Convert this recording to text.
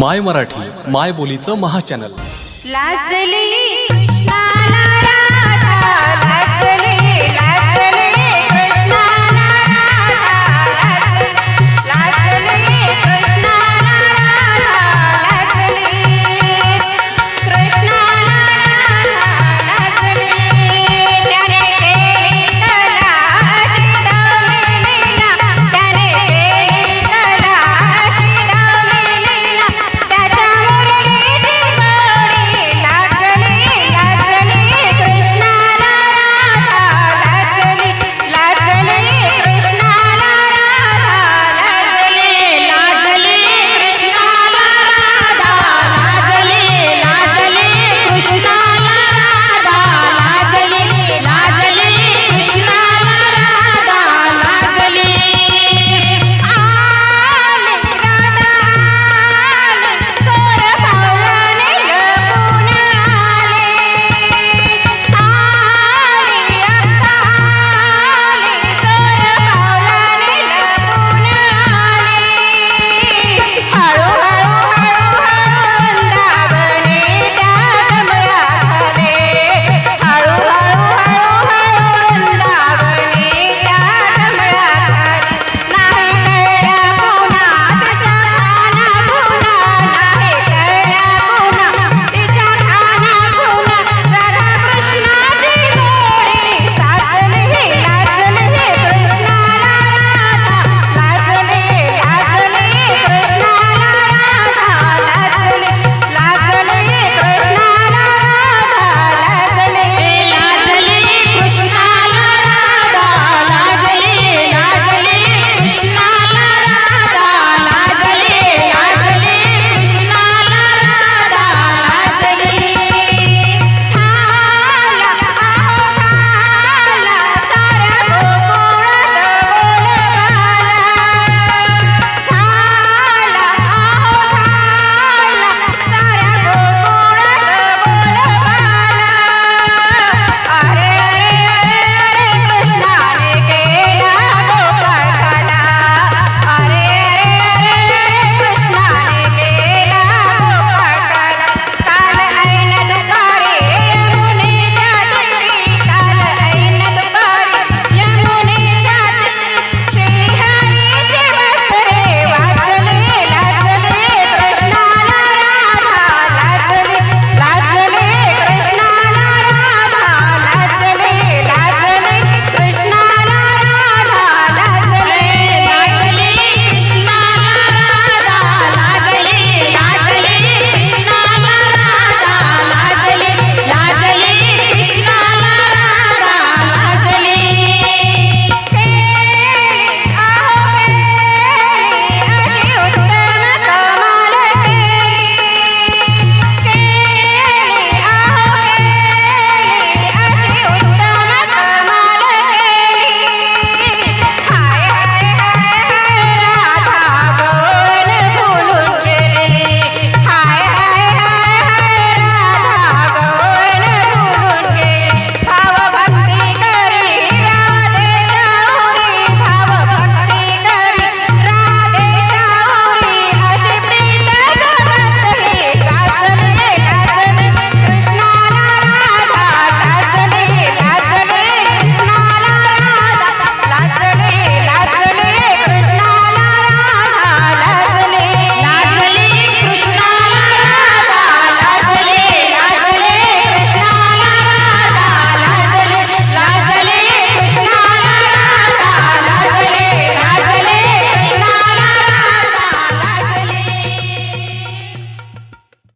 माय मराठी माय बोलीचं महाचॅनल लाजली.